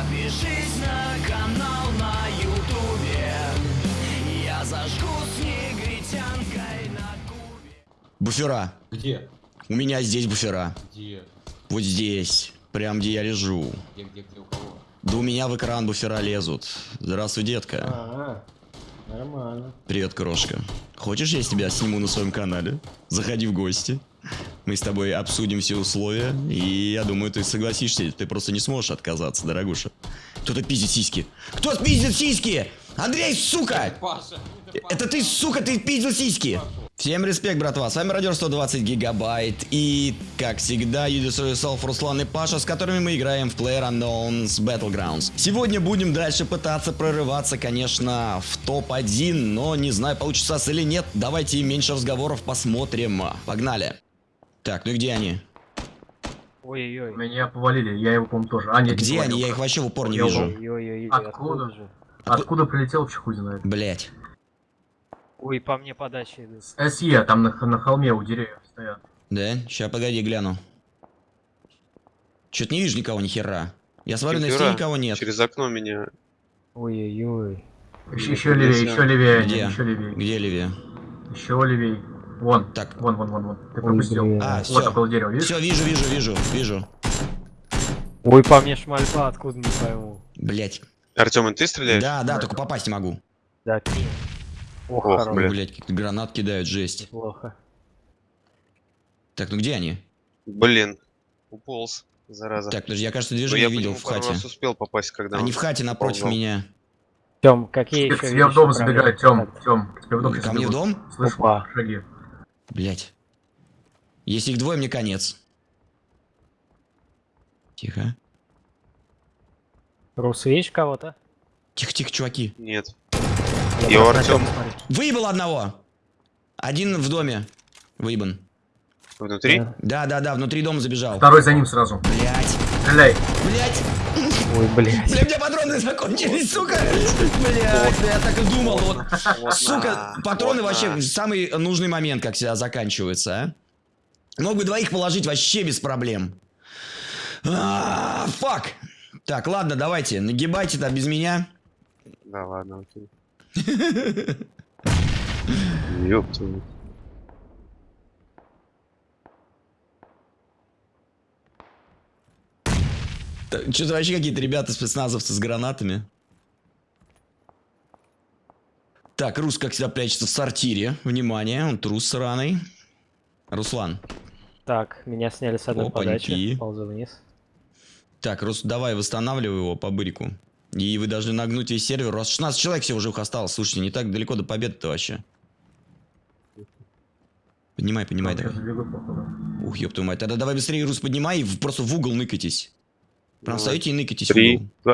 Подпишись на канал на ютубе Я зажгу с негритянкой на кубе Буфера. Где? У меня здесь буфера. Где? Вот здесь. Прям где я лежу. Где, где, где, у кого? Да у меня в экран буфера лезут. Здравствуй, детка. А, нормально. Привет, крошка. Хочешь, я тебя сниму на своем канале? Заходи в гости. Мы с тобой обсудим все условия, и я думаю, ты согласишься. Ты просто не сможешь отказаться, дорогуша. Кто-то пиздит сиськи. Кто пиздит сиськи? Андрей, сука! Паша! Это ты, сука, ты пиздил сиськи! Всем респект, братва, с вами Радио 120 Гигабайт и, как всегда, You Destroy Yourself, Руслан и Паша, с которыми мы играем в PlayerUnknown's Battlegrounds. Сегодня будем дальше пытаться прорываться, конечно, в топ-1, но не знаю, получится или нет. Давайте меньше разговоров посмотрим. Погнали. Так, ну и где они? Ой-ой-ой. Меня повалили, я его, по-моему, тоже. А, нет, не Где повалил. они? Я их вообще в упор не Я вижу. Ой-ой-ой. Откуда? же? Откуда прилетел, чехуй знает. Блять. Ой, по мне подача идут. СЕ, там на, на холме у деревьев стоят. Да? Сейчас, погоди, гляну. Чё-то не вижу никого, ни хера. Я смотрю, на стене никого нет. Через окно меня. Ой-ой-ой. Еще, еще левее, еще левее, Где? еще левее. Где Ливия? Еще левее. Вон, Так. вон, вон, вон, вон. Ты Ой, пропустил. блин. А, вот все. около дерева, видишь? Все, вижу, вижу, вижу, вижу. Ой, по мне шмальба, откуда не пойму. Блять. Артем, и ты стреляешь? Да, да, только попасть не могу. Да, пи. Ох, Ох. Блядь. Блять, какие гранат кидают, жесть. Плохо. Так, ну где они? Блин. Уполз, зараза. Так, подожди, я, кажется, Ну, движение я по видел нему в хате. раз успел попасть, когда Они он в хате напротив ползал. меня. Тем, какие еще тебе в дом забегает, Тем, Тем. К тебе в дом Ко мне в дом? Слышу Опа. шаги. Блять. Если их двое, мне конец. Тихо. Рус, видишь кого-то? Тихо, тихо, чуваки. Нет. Я смотрю. Выебал одного. Один в доме. Выебан. Внутри? Да. Да, да, да, внутри дома забежал. Второй за ним сразу. Блять. Стреляй. Блять. Ой, блядь. Бля, у меня патроны закончились, сука! Блядь, я так и думал, вот. Сука, патроны вообще в самый нужный момент, как всегда, заканчиваются, а? Мог бы двоих положить вообще без проблем. А, Фак! Так, ладно, давайте, нагибайте-то без меня. Да, ладно, окей. Ёб Что-то вообще какие-то ребята спецназовцы с гранатами. Так, Рус, как всегда, прячется в сортире. Внимание, он трус сраный. Руслан. Так, меня сняли с одной Опаньки. подачи. Ползу вниз. Так, Рус, давай восстанавливай его по бырику. И вы должны нагнуть весь сервер. У вас 16 человек всего живых осталось. Слушайте, не так далеко до победы-то вообще. Поднимай, поднимай, давай. Ух, ёб твою мать. Тогда давай быстрее, Рус, поднимай и просто в угол ныкайтесь. Встаете и ныкайтесь Три.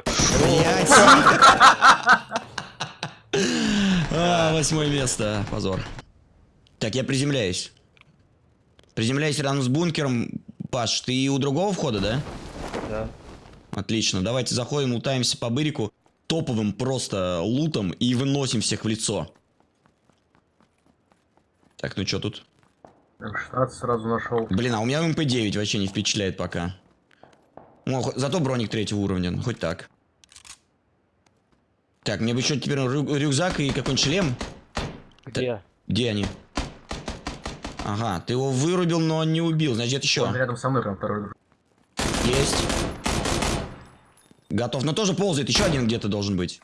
А, восьмое место. Позор. Так, я приземляюсь. Приземляюсь рядом с бункером. Паш, ты у другого входа, да? Да. Отлично. Давайте заходим, лутаемся по бырику. Топовым просто лутом и выносим всех в лицо. Так, ну что тут? М16 сразу нашел. Блин, а у меня МП-9 вообще не впечатляет пока. Хо- зато броник третьего уровня, ну, хоть так. Так, мне бы еще теперь рю- рюкзак и какой-нибудь шлем. Где? Где они? Ага, ты его вырубил, но не убил. Значит, еще. Он рядом со мной прям второй. Есть. Готов. Но тоже ползает. Еще один где-то должен быть.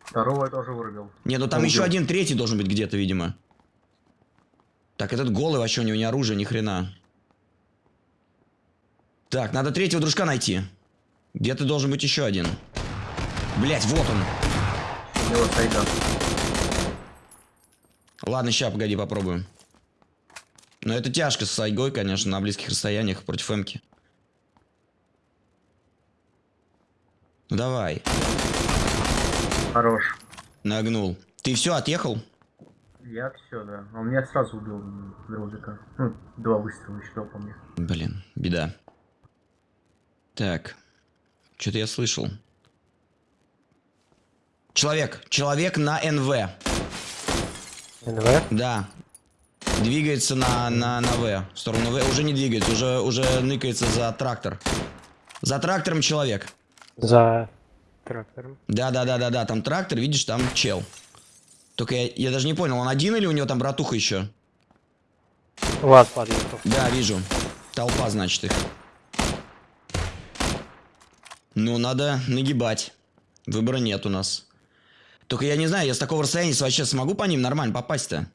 Второго я тоже вырубил. Не, ну там Убил. еще один третий должен быть где-то, видимо. Так, этот голый вообще у него ни оружия, ни хрена. Так, надо третьего дружка найти. Где-то должен быть еще один. Блять, вот он. У него сайга. Ладно, сейчас, погоди, попробуем. Но это тяжко с сайгой, конечно, на близких расстояниях против эмки. Ну давай, Хорош. нагнул. Ты все, отъехал? Я все, да. Он меня сразу убил дрозика. Ну, два выстрела еще по мне. Блин, беда. Так, что-то я слышал. Человек, человек на НВ. НВ? Да. Двигается на, на, на В. В сторону В. Уже не двигается, уже, уже ныкается за трактор. За трактором человек. За трактором. Да-да-да-да-да, там трактор, видишь, там чел. Только я, я даже не понял, он один или у него там братуха еще? Лаз подъехал. Да, вижу. Толпа, значит, их. Ну, надо нагибать. Выбора нет у нас. Только я не знаю, я с такого расстояния вообще смогу по ним нормально попасть-то?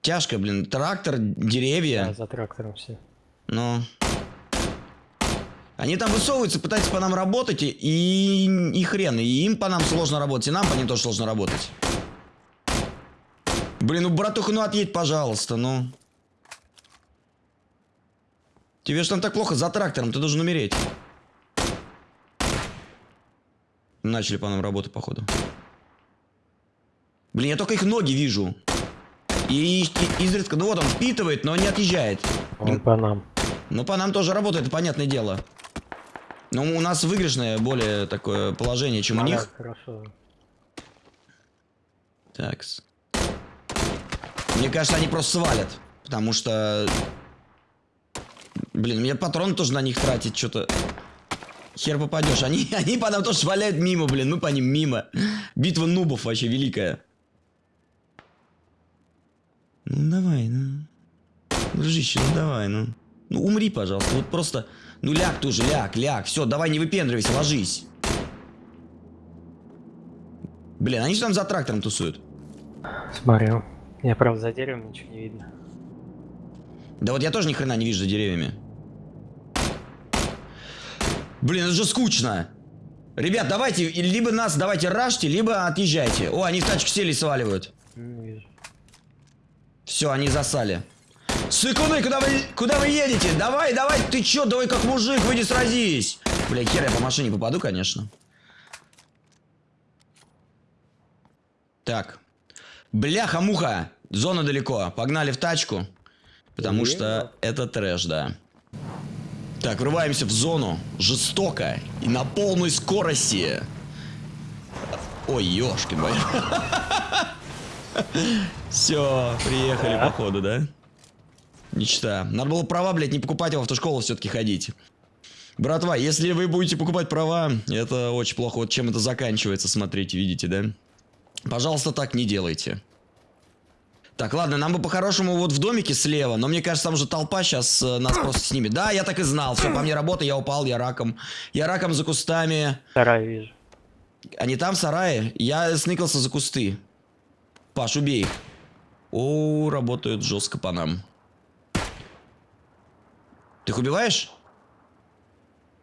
Тяжко, блин. Трактор, деревья. Да, за трактором все. Ну. Они там высовываются, пытаются по нам работать, и, и, хрен. И им по нам сложно работать, и нам по ним тоже сложно работать. Блин, ну, братуха, ну отъедь, пожалуйста, ну. Тебе же там так плохо за трактором, ты должен умереть. Начали по нам работать, походу. Блин, я только их ноги вижу. И, и- изредка, ну вот он впитывает, но не отъезжает. Он по нам. Ну, по нам тоже работает, это понятное дело. Но у нас выигрышное более такое положение, чем у Маляк, них. Хорошо. Такс. Мне кажется, они просто свалят. Потому что... Блин, мне патрон тоже на них тратить что-то... Хер попадешь. Они, они по нам тоже сваляют мимо, блин. Мы по ним мимо. Битва нубов вообще великая. Ну давай, ну. Дружище, ну давай, ну. Ну умри, пожалуйста. Вот просто... Ну ляг ты уже, ляг, ляг. Все, давай не выпендривайся, ложись. Блин, они же там за трактором тусуют. Смотрю. Я, правда, за деревом ничего не видно. Да вот я тоже ни хрена не вижу за деревьями. Блин, это же скучно. Ребят, давайте, либо нас давайте рашьте, либо отъезжайте. О, они в тачку сели и сваливают. Все, они засали. Сыкуны, куда вы, куда вы едете? Давай, давай, ты чё, давай как мужик, выйди сразись. Бля, хер я по машине попаду, конечно. Так. Бляха-муха. Зона далеко. Погнали в тачку. Потому что это трэш, да. Так, врываемся в зону. Жестоко. И на полной скорости. Ой, ёшкин мой. Все, приехали, походу, да? Мечта. Надо было права, блядь, не покупать, а в автошколу все-таки ходить. Братва, если вы будете покупать права, это очень плохо. Вот чем это заканчивается, смотрите, видите, да? Пожалуйста, так не делайте. Так, ладно, нам бы по-хорошему вот в домике слева, но мне кажется, там же толпа сейчас нас просто снимет. Да, я так и знал. Все, по мне работа, я упал, я раком. Я раком за кустами. Вторая вижу. Они там, в сарае? Я сныкался за кусты. Паш, убей их. О, работают жестко по нам. Ты их убиваешь?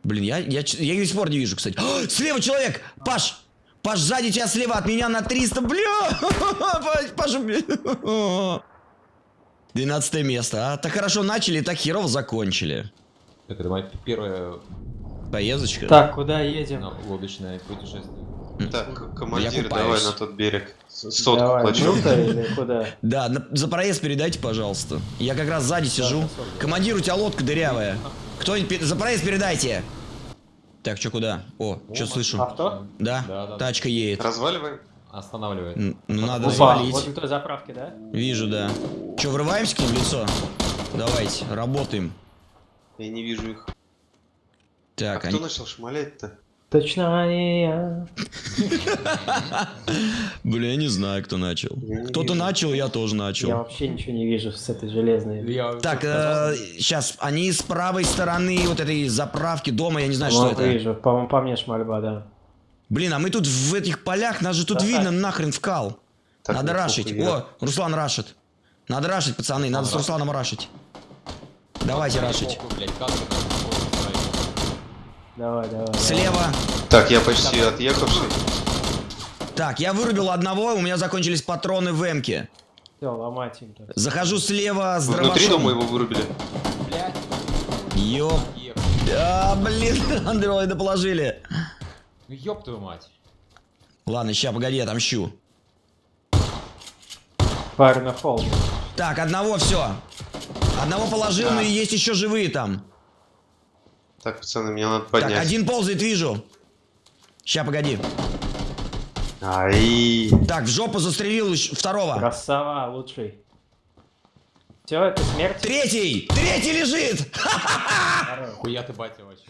Блин, я, я, я их до сих пор не вижу, кстати. О, слева человек! Паш! Паш, сзади тебя слева, от меня на 300, бля! Паш, Паш, убей! 12 место, а? Так хорошо начали, так херово закончили. Так, это моя первая Поездочка. Так, куда едем? ну, лодочное путешествие. Так, командир, давай на тот берег. Сотку Давай, плачу. куда? Да, на- за проезд передайте, пожалуйста. Я как раз сзади сижу. Командир, у тебя лодка дырявая. Кто-нибудь за проезд передайте. Так, что куда? О, что слышу? Авто? Да, Да, да, тачка едет. Разваливаем? Останавливает. Н- Ну надо Опа, завалить. возле той заправки, да? Вижу, да. Че, врываемся к ним в лицо? Давайте, работаем. Я не вижу их. Так, а они... кто начал шмалять-то? Точно не я. Бля, я не знаю, кто начал. Кто-то начал, я тоже начал. Я вообще ничего не вижу с этой железной. Так, сказал? сейчас, они с правой стороны вот этой заправки дома, я не знаю, что это. вижу, по, мне шмальба, да. Блин, а мы тут в этих полях, нас же тут видно нахрен вкал. Надо ну, рашить. О, Руслан рашит. Надо рашить, пацаны, надо с Русланом рашить. Давайте рашить. Похуй, блядь, как ты там можешь устроить? Давай, давай. Слева. Так, я почти отъехавший. Так, я вырубил одного, у меня закончились патроны в эмке. Все, ломать им тут. Захожу слева с Вы внутри дома дробашом. его вырубили? Блядь, Ёп. еб. А, блин, андроида положили. Ну ёб твою мать. Ладно, ща, погоди, я отомщу. Фаер на холм. Так, одного все. Одного положил, но и есть еще живые там. Так, пацаны, мне надо Так, поднять. один ползает, вижу. Ща, погоди. Ай. Так, в жопу застрелил второго. Красава, лучший. Все, это смерть. Третий! Третий лежит! Хуя ты батя вообще.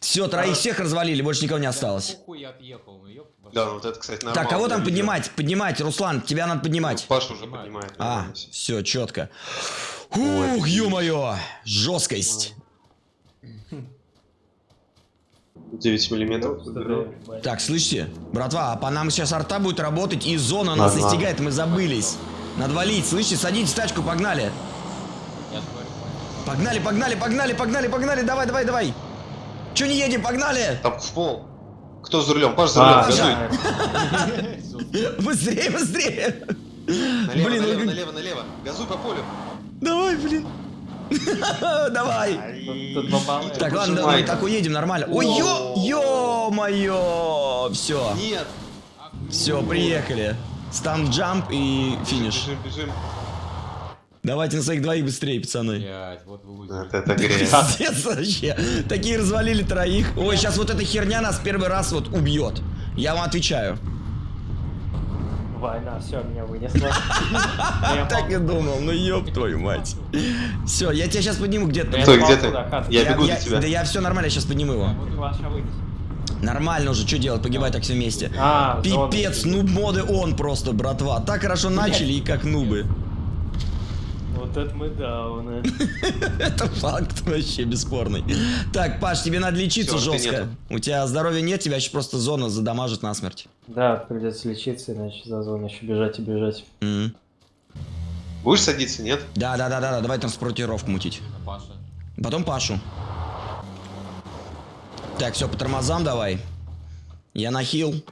Все, троих всех развалили, больше никого не осталось. Ну вашу. Да, вот это, кстати, Так, нормально. кого там поднимать? Поднимать, Руслан, тебя надо поднимать. Паша уже поднимает. А, все, четко. Ух, ё-моё, жесткость. 9 миллиметров. Так, слышите? Братва, а по нам сейчас арта будет работать, и зона нас Ага. настигает, мы забылись. Надо валить, слышите? Садитесь в тачку, погнали. Погнали, погнали, погнали, погнали, погнали, давай, давай, давай. Че не едем, погнали? Там в пол. Кто за рулем? Паш за рулем, А, газуй. да. Быстрее, быстрее. Налево, Блин, налево, налево, налево. Газуй по полю. Давай, блин. Давай. Так, ладно, давай, так уедем нормально. Ой, ё, ё-моё. Все, Нет. все, приехали. Стан джамп и финиш. Бежим, бежим. Давайте на своих двоих быстрее, пацаны. блядь, вот вы. Вот это. Пиздец вообще. Такие развалили троих. Ой, сейчас вот эта херня нас первый раз вот убьет. Я вам отвечаю. Война, все, меня вынесла. Я Так и думал, ну ёб твою мать. Все, я тебя сейчас подниму где-то. Я Стой, где ты? Я бегу за тебя. Да я все нормально, я сейчас подниму его. Вынес. Нормально уже, что делать, погибать так все вместе. А, Пипец, нуб моды он просто, братва. Так хорошо начали и как нубы. Вот это мы дауны. Это факт вообще бесспорный. Так, Паш, тебе надо лечиться жестко. У тебя здоровья нет, тебя сейчас просто зона задамажит насмерть. Да, придется лечиться, иначе за зону еще бежать и бежать. Будешь садиться, нет? Да, да, да, да, да, давай транспортировку мутить. Паша. Потом Пашу. Так, все, по тормозам давай. Я на хил.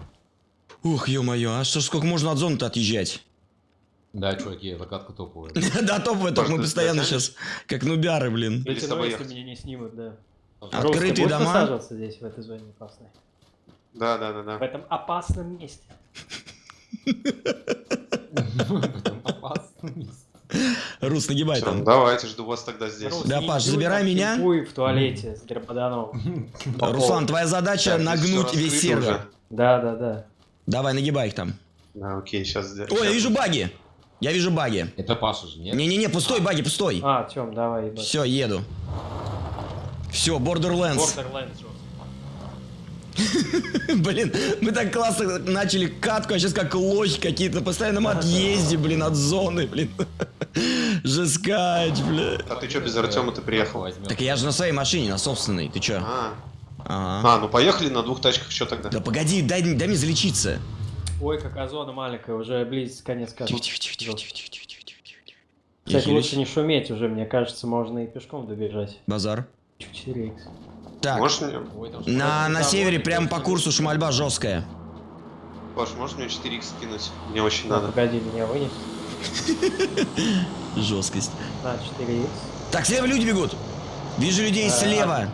Ух, ё-моё, а что ж, сколько можно от зоны-то отъезжать? Да, чуваки, закатка топовая. Да, топовый, только мы постоянно сейчас как нубяры, блин. Если меня не снимут, да. Открытые дома. высаживаться здесь, в этой зоне опасной? Да, да, да, В да. этом опасном месте. Потом опасно. Рус, нагибай там. давайте, жду вас тогда здесь. Рус, Да, Паш, забирай меня. в туалете с Гербаданом. Руслан, твоя задача нагнуть весь сервер. Да, да, да. Давай, нагибай их там. Да, окей, сейчас. Ой, я вижу баги. Я вижу баги. Это Паша же, нет? Не-не-не, пустой, баги, пустой. А, Тём, давай, ебать. Все, еду. Все, Borderlands. Borderlands. Блин, мы так классно начали катку, а сейчас как лохи какие-то на постоянном отъезде, блин, от зоны, блин. Жескач, бля. А ты что, без Артема ты приехал? Так я же на своей машине, на собственной, ты чё? А, а, ну поехали на двух тачках, что тогда? Да погоди, дай, дай мне залечиться. Ой, какая зона маленькая, уже близится конец. Тихо-тихо-тихо-тихо-тихо-тихо-тихо. Кстати, лучше не шуметь уже, мне кажется, можно и пешком добежать. Базар. 4х. Так, Можешь мне, Ой, на, на севере прямо по курсу шмальба жесткая. Паш, можешь мне 4х скинуть? Мне очень Ну, надо. погоди, меня вынес. Жесткость. На, 4х. Так, слева люди бегут. Вижу людей А, слева.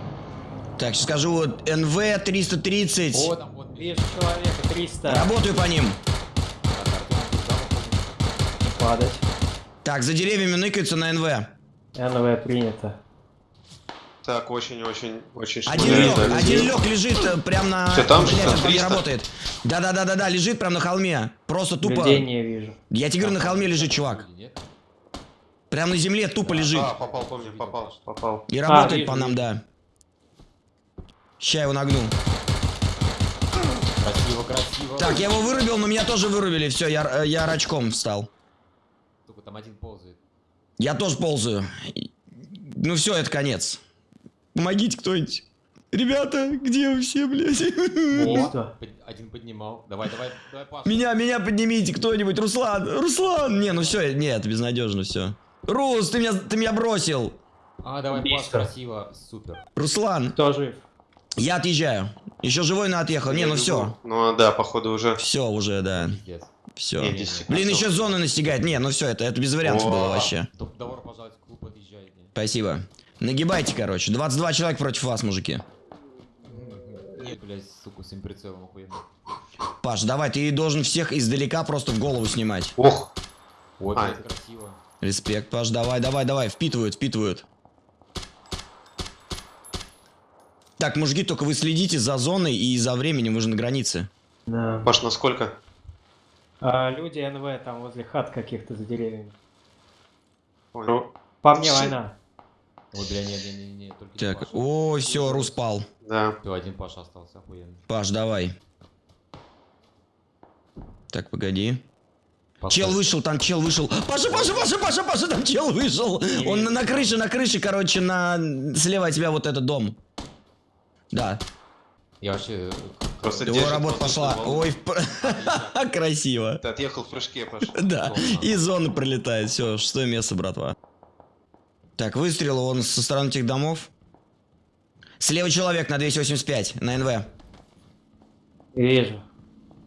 Так, сейчас скажу, вот НВ 330. О, там вот Вижу человека, 300. Работаю по ним. Падать. Так, за деревьями ныкаются на НВ. НВ принято. Так, очень-очень, очень Один лег, да, один лег лежит э, прям на... Всё, там же, 300. работает. Да-да-да-да-да, лежит прям на холме. Просто тупо... Людей не вижу. Я тебе говорю, на холме лежит чувак. Прям на земле тупо лежит. А, попал по мне, попал, попал. И работает А, по нам, да. Ща его нагну. Красиво, красиво. Так, я его вырубил, но меня тоже вырубили. Все, я, э, я рачком встал. Сука, там один ползает. Я тоже ползаю. Ну все, это конец. Помогите кто-нибудь. Ребята, где вы все, блядь? Под- Один поднимал. Давай, давай, давай, Паша. Меня, меня поднимите кто-нибудь. Руслан, Руслан. Не, ну все, нет, безнадежно все. Рус, ты меня, ты меня бросил. А, давай, Паша, красиво. Супер. Руслан, Кто жив? Я отъезжаю. Еще живой, но отъехал. Не, Я ну бегу. все. Ну да, походу уже. Все уже, да. Все. Не, 10 секунд. Блин, еще зоны настигает. Не, ну все, это, это без вариантов О. было вообще. Добро пожаловать в клуб, отъезжай. Спасибо. Нагибайте, короче. 22 человека против вас, мужики. Нет, блядь, сука, с прицелом охуенно. Паш, давай, ты должен всех издалека просто в голову снимать. Ох, Ой, А. красиво. Респект, Паш, давай, давай, давай. Впитывают, впитывают. Так, мужики, только вы следите за зоной и за временем, вы же на границе. Да. Паш, на сколько? А, люди НВ там возле хат каких-то за деревьями. Понял. По мне Всё. война. Ой, бля, не, не, не, не, только Так, о, все, Рус пал. Да. Всё, один Паша остался, охуенно. Паш, давай. Так, погоди. Паша, Чел вышел, там чел вышел. Паша, Паша, Паша, Паша, Паша, там чел вышел. Он на, на крыше, на крыше, короче, на слева от тебя вот этот дом. Да, Я вообще... Просто его работа пошла. волну. Ой, красиво. Ты отъехал в прыжке, Паша. Да, и зона пролетает. Все, шестое место, братва. Так, выстрел он со стороны этих домов. Слева человек на 285, на НВ. Вижу.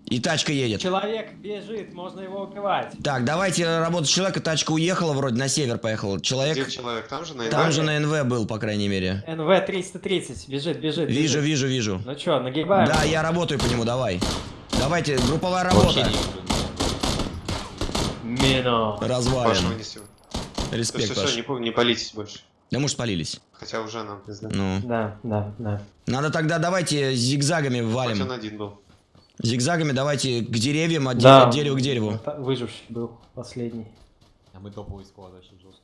И тачка едет. Человек бежит, можно его убивать. Так, давайте работать человека. Тачка уехала вроде, на север поехала. Где Человек человек? Там же, на там Иване? же на НВ был, по крайней мере. НВ 330, бежит, бежит. Вижу, бежит. вижу, вижу. Ну чё, нагибаем? Да, я работаю по нему, давай. Давайте, групповая работа. не вынесем. Все, Респект, все, все, Паш. не, не палитесь больше. Да может спалились. Хотя уже нам пизда. Ну. Да, да, да. Надо тогда давайте зигзагами Хоть он валим. один был. Зигзагами давайте к деревьям, от, Да. от дерева к дереву. Выживший был последний. А мы топовый склад вообще жестко.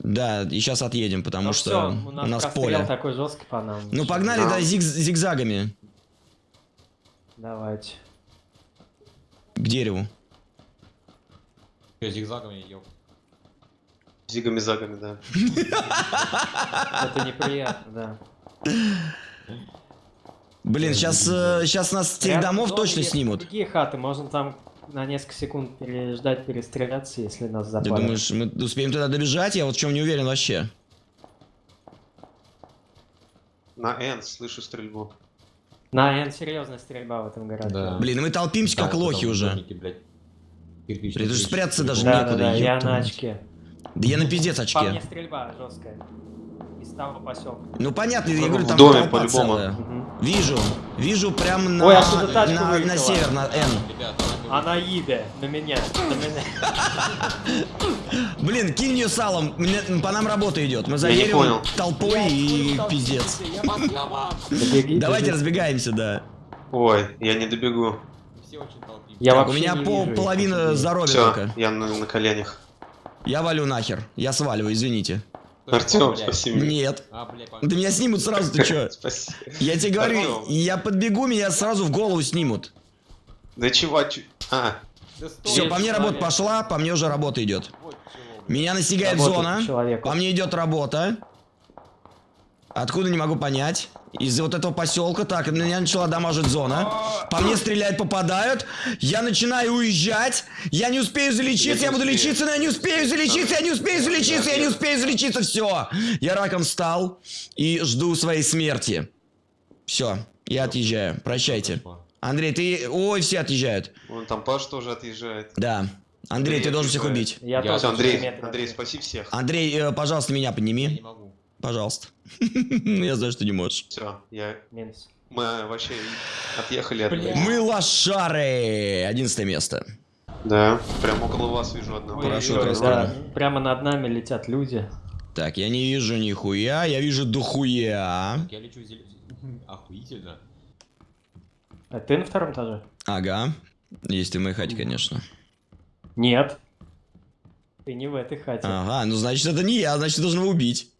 Да, и сейчас отъедем, потому Ну что всё, у нас, прострел поле. такой жесткий по нам. Ну погнали, Да. да, зиг- зигзагами Давайте. к дереву. Чё, зигзагами, ёп. Зигами-загами, да. Это неприятно, да. Блин, сейчас, сейчас нас с тех домов точно снимут. Другие хаты, можно там на несколько секунд переждать, перестреляться, если нас Ты запалят. думаешь, мы успеем туда добежать? Я вот в чем не уверен вообще. На N слышу стрельбу. На N серьезная стрельба в этом городе. Да. Блин, мы толпимся как Да, лохи там уже. домики, блядь. Кирпичные Блин, даже крыши, спрятаться даже Да, да, некуда, да, я ёпта на очке. Да я на пиздец По мне очке. стрельба жесткая. Из того поселка. Ну понятно, я говорю, В там доме толпа по-любому. целая. Вижу, вижу прям на, Ой, оттуда тачка на, на север, на Н. Она едет на меня, на меня. Блин, кинь ее салом, мне- по нам работа идет. Мы за Я не деревом понял. толпой и пиздец. Давайте разбегаемся, да. Ой, я не добегу. Все очень толпимся. Я Так, у меня пол, вижу половина здоровья Все, только. я на, на коленях. Я валю нахер. Я сваливаю, извините. Артем, это, блядь? спаси меня. Нет. А, Да меня снимут сразу, ты чё? Спаси. Я тебе говорю, я подбегу, меня сразу в голову снимут. Да чего? чё- А, Все, по мне работа пошла, по мне уже работа идет. Меня настигает зона. По мне идет работа. Откуда не могу понять. Из вот этого поселка. Так, меня начала дамажить зона. По мне стреляют, попадают. Я начинаю уезжать. Я не успею залечиться. Я, Я буду успею. лечиться, но я не успею залечиться. Я не успею залечиться. Я не успею залечиться. Все. Я раком стал и жду своей смерти. Все. Я отъезжаю. Прощайте. Андрей, ты... Ой, все отъезжают. вон там Паш тоже отъезжает. Да. Андрей, Андрей ты должен всех убить. Я Я- тоже Андрей. Андрей, спаси всех. Андрей, э, пожалуйста, меня Я подними. не могу. Пожалуйста. Я знаю, что не можешь. Все, я... Минус. Мы вообще отъехали от. Мы лошары! Одиннадцатое место. Да, прям около вас вижу одного. Раскрыли. да, прямо над нами летят люди. Так, я не вижу нихуя, я вижу дохуя. Я лечу зелё... Охуительно. А ты на втором этаже? Ага. Есть и в моей хате, конечно. Нет. Ты не в этой хате. Ага, ну значит это не я, значит должен его убить.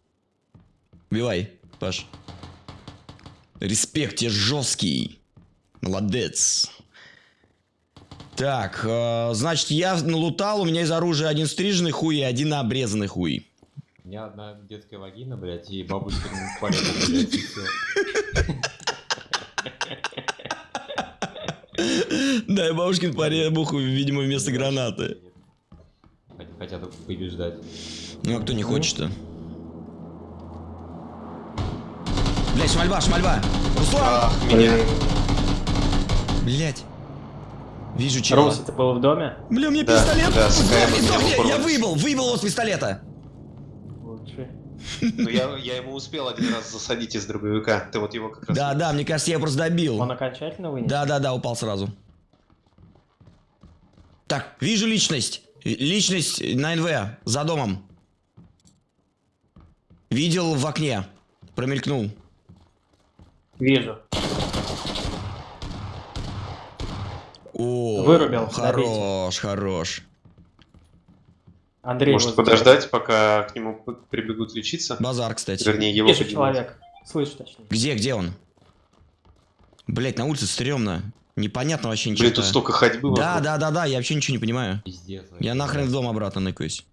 Убивай, Паш. Респект тебе жесткий. Молодец. Так, э, значит, я налутал, у меня из оружия один стриженный хуй и один обрезанный хуй. У меня одна детская вагина, блядь, и бабушка блядь, и всё. Да, и бабушкин поребуху, видимо, вместо гранаты. Хот- Хотят побеждать. Ну, а кто не хочет-то? Блять, шмальба, шмальба! Руслан! Ах, меня. Блять. Вижу чего. Рус, это было в доме? Бля, у меня Да, пистолет! да, Сдохни, КМ сдохни! Я выбыл, выбыл его с пистолета! Лучше. Ну я, я ему успел один раз засадить из дробовика. Ты вот его как раз... Да, да, мне кажется, я его просто добил. Он окончательно вынес? Да, да, да, упал сразу. Так, вижу личность. Личность на НВ, за домом. Видел в окне. Промелькнул. Вижу. О, Вырубил, Хорош, хорош. Андрей, Может подождать, пока к нему прибегут лечиться? Базар, кстати. Вернее, его Вижу поднимать. человек. Слышь, точнее. Где, где он? Блять, на улице стрёмно. Непонятно вообще ничего. Блин, тут столько ходьбы Да, вокруг. да, да, да, я вообще ничего не понимаю. Пиздец. Я нахрен в дом обратно ныкаюсь.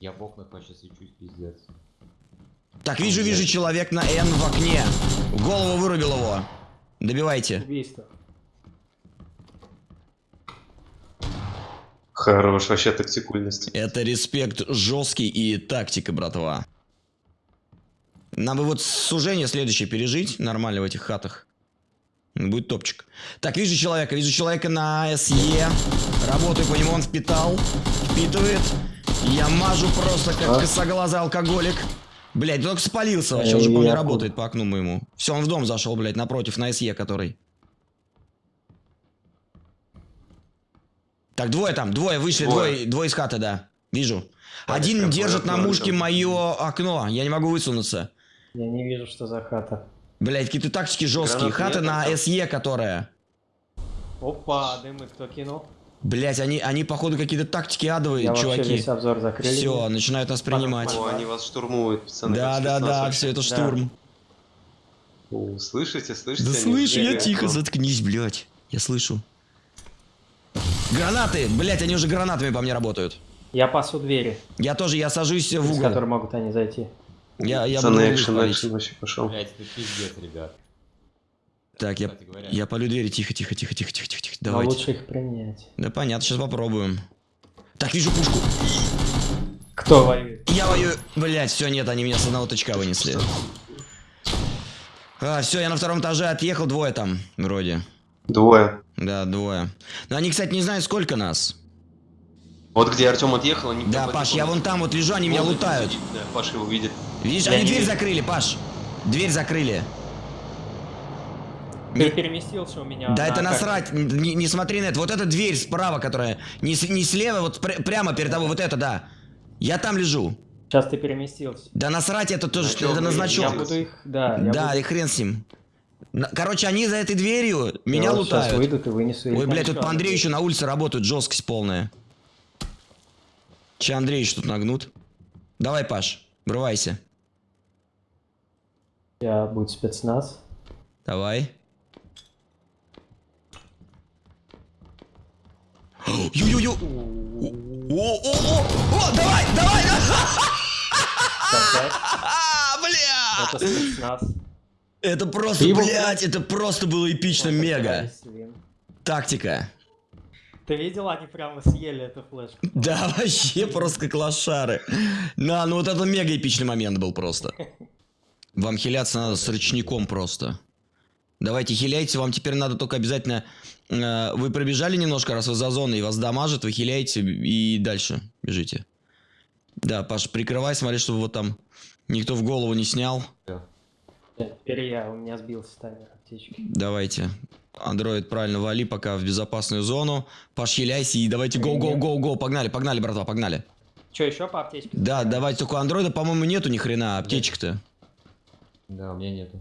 Я в окнах вообще свечусь, пиздец. Так, вижу, вижу человек на Н в окне. Голову вырубил его. Добивайте. Убийство. Хорош, вообще тактикульность. Это респект жесткий и тактика, братва. Нам бы вот сужение следующее пережить нормально в этих хатах. Будет топчик. Так, вижу человека, вижу человека на СЕ. Работаю по нему, он впитал. Впитывает. Я мажу просто как А? косоглазый алкоголик. Блять, только спалился вообще, уже, я работает по окну моему. Все, он в дом зашел, блядь, напротив, на СЕ который. Так, двое там, двое вышли, Двое. двое, двое из хаты, да. Вижу. Один держит на мушке мое окно. Я не могу высунуться. Я не вижу, что за хата. Блять, какие-то тактики жесткие. Гранат Хата на там? СЕ, которая. Опа, дымы кто кинул? Блять, они, они походу какие-то тактики адовые, Я чуваки. весь обзор закрыли. Все, начинают нас принимать. О, они вас штурмуют, пацаны. Да, да, да, вообще. все это Да. штурм. О, слышите, слышите? Да слышу, я тихо, заткнись, блядь. Я слышу. Гранаты! Блять, они уже гранатами по мне работают. Я пасу двери, Я тоже, я сажусь в из угол. которой могут они зайти. Я, я Пацаны, экшен, экшен вообще пошел. Блять, это пиздец, ребят. Так, я, я полю двери, тихо, тихо, тихо, тихо, тихо, тихо, тихо. Но Давайте. лучше их принять. Да понятно, сейчас попробуем. Так, вижу пушку. Кто воюет? Я воюю. Блять, все, нет, они меня с одного точка вынесли. А, все, я на втором этаже отъехал, двое там, вроде. Двое. Да, двое. Но они, кстати, не знают, сколько нас. Вот где Артем отъехал, они... Да, Паш, я вон там вот лежу, они меня Вот он лутают. Да, Паша его видит. Видишь, Я они дверь вижу. закрыли, Паш. Дверь закрыли. Ты переместился у меня. Да на это насрать, не, не смотри на это. Вот эта дверь справа, которая не, с- не слева, вот пр- прямо перед тобой, вот это, да. Я там лежу. Сейчас ты переместился. Да насрать, это тоже, Значок, это на я буду их, да, я Да, буду- и хрен с ним. Короче, они за этой дверью меня вот Сейчас лутают. выйдут и вынесу их Ой, блядь, тут по Андрею еще на улице работают, жесткость полная. Че Андреевич тут нагнут? Давай, Паш, врывайся. Я будет спецназ. Давай. Ю-ю-ю! О-о-о! О, давай, давай! А, бля! Это спецназ. Это просто, его- блядь, это просто было эпично, мега. Тактика. Ты видел, они прямо съели эту флешку. Да, вообще просто как лошары. На, ну вот это мега эпичный момент был просто. Вам хиляться надо с ручником просто. Давайте хиляйте, вам теперь надо только обязательно... э, вы пробежали немножко, раз вы за зоной, и вас дамажит, вы хиляете и дальше бежите. Да, Паш, прикрывай, смотри, чтобы вот там никто в голову не снял. Теперь я, у меня сбился таймер аптечки. Давайте. Андроид, правильно, вали пока в безопасную зону. Паш, хиляйся и давайте гоу-гоу-гоу-гоу. Погнали, погнали, братва, погнали. Че, еще по аптечке? Да, давайте только андроида, по-моему, нету ни хрена аптечек-то. Да, у меня нету.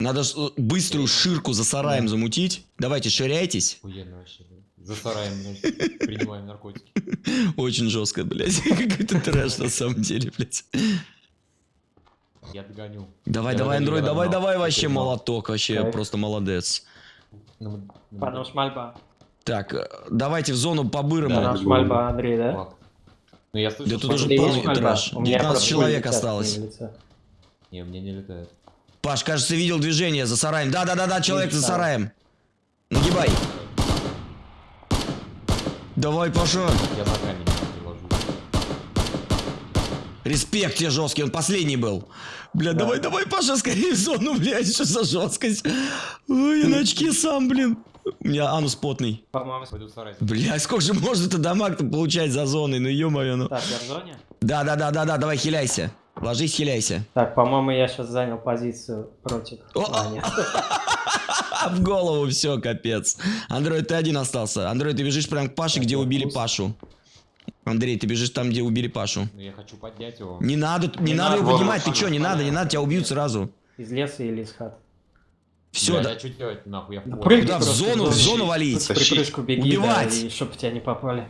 Надо э, быструю ширку за сараем замутить. Давайте, ширяйтесь. Охуенно вообще. За сараем, блядь, принимаем наркотики. Очень жестко, блядь. Какой-то трэш на самом деле, блядь. Я догоню. Давай, давай, андроид, я давай, давай, Я вообще молоток, вообще просто молодец. Ну, ну, Пануш мальба. Так, э, давайте в зону по-бырому. Да. Мальба, Андрей, да? Ну я слышал, Да тут что- уже полный трэш. У меня 19 просто человек осталось. Не, мне не летает. Паш, кажется, видел движение за сараем. Да-да-да-да, человек за сараем. Нагибай. Давай, Паша. Я за камень приложу. Респект тебе жесткий, он последний был. Бля, Да. давай, давай, Паша, скорее в зону, блядь, что за жесткость. Ой, на очке сам, блин. У меня анус потный. По-моему, Пойду. Бля, сколько же можно-то дамаг-то получать за зоной, ну ё-моё, ну. Так, я в зоне? Да-да-да-да-да, давай хиляйся. Ложись, хиляйся. Так, по-моему, я сейчас занял позицию против. В голову все, капец. Андроид, ты один остался. Андроид, ты бежишь прям к Паше, где убили. Пашу. Андрей, ты бежишь там, где убили Пашу. Ну я хочу поднять его. Не надо, не, Не надо его поднимать, ты чё, не надо, не надо, тебя убьют сразу. Из леса или из хат? Все, да. я что делать нахуй? Я в Да зону, в зону. валить. В припрыжку беги, Убивать. да, и чтоб тебя не попали.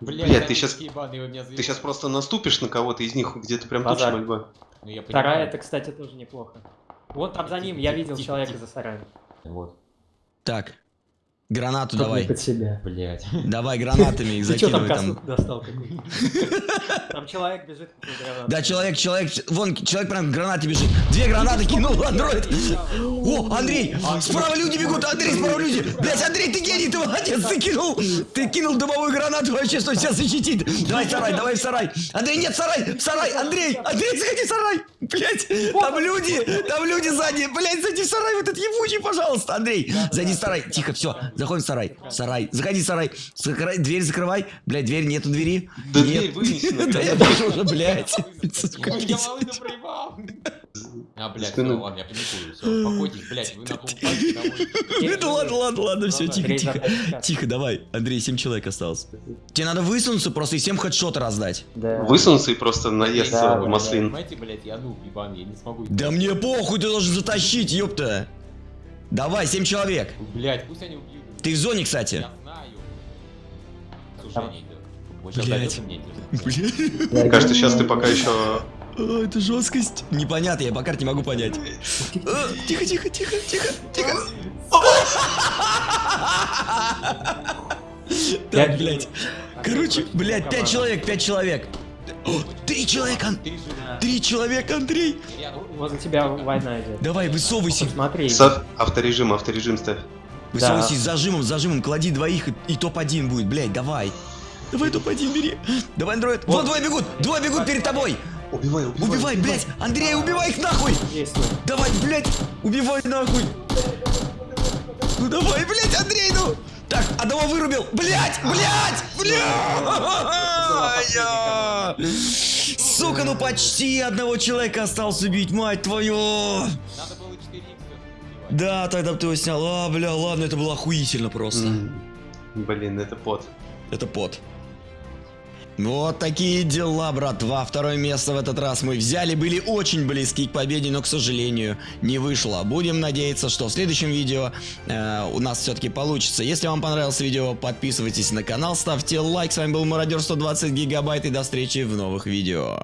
Блядь, Блядь, ты такие ебаные, вы меня Ты сейчас просто наступишь на кого-то из них, где-то прям Базар. точно мольба. Ну, я Вторая, понимаю. это, кстати, тоже неплохо. Вот там за ним, я видел тихо, человека тихо. за сараем. Вот, Так. Гранату Чтоб не давай. под себя. блядь. Давай гранатами их там закидывай там. достал? Там человек бежит. Да, человек, человек, вон, человек прям к гранате бежит. Две гранаты кинул, андроид. О, Андрей, справа люди бегут, Андрей, справа люди. Блять, Андрей, ты гений, ты молодец, ты кинул, ты кинул дымовую гранату вообще, что сейчас защитит. Давай в сарай, давай в сарай. Андрей, нет, сарай, в сарай, Андрей, Андрей, заходи в сарай. Блять, там люди, там люди сзади. Блять, зайди в сарай, вот этот ебучий, пожалуйста, Андрей. Зайди в сарай, тихо, все, заходим в сарай, сарай, заходи в сарай, Закрой- дверь закрывай. Блять, дверь, нету двери. Да Нет. дверь вынесена, Да я блядь. вижу уже, блять. Ой, я волыну проебал. А, блядь, все, ладно, я паникую, все, блядь, вы домой. Ну ладно, ладно, ладно, все, тихо, тихо. Тихо, давай. Андрей, 7 человек осталось. Тебе надо высунуться просто и всем хедшоты раздать. Да. Высунуться и просто наесться маслин. Понимаете, блядь, я нуб ебаный, я не смогу. Да мне похуй, ты должен затащить, ёпта. Давай, 7 человек. Блядь, пусть они убьют. Ты в зоне, кстати. Я знаю. Слушай, они идут. Вот сейчас Блядь. дойдёт, мне интересно. Бля. Мне кажется, сейчас ты пока еще... О, это жесткость. Непонятно, я по карте не могу понять. А, Тихо, тихо, тихо, тихо, тихо. Так, блядь. Короче, блядь, 5 человек, 5 человек. Три человека, Три человека, Андрей. Возле тебя война идет. Давай, высовывайся. Смотри. С авторежим, авторежим ставь. Высовывайся с зажимом, с зажимом, клади двоих и, и топ-1 будет, блядь, давай. Давай топ-1 бери. Давай, андроид. Вот двое бегут, двое бегут перед тобой. Убивай, убивай. Убивай, блядь, Андрей, убивай их нахуй. Давай, блядь, убивай нахуй. Ну давай, блядь, Андрей, ну. Так, одного вырубил. Блядь, блядь, блядь. Сука, ну почти одного человека осталось убить, мать твою. Надо было 4 х Да, тогда ты его снял. А, бля, ладно, это было охуительно просто. Блин, это пот. Это пот. Вот такие дела, братва. Второе место в этот раз мы взяли. Были очень близки к победе, но, к сожалению, не вышло. Будем надеяться, что в следующем видео э, у нас все-таки получится. Если вам понравилось видео, подписывайтесь на канал, ставьте лайк. С вами был Мародер 120 гигабайт и до встречи в новых видео.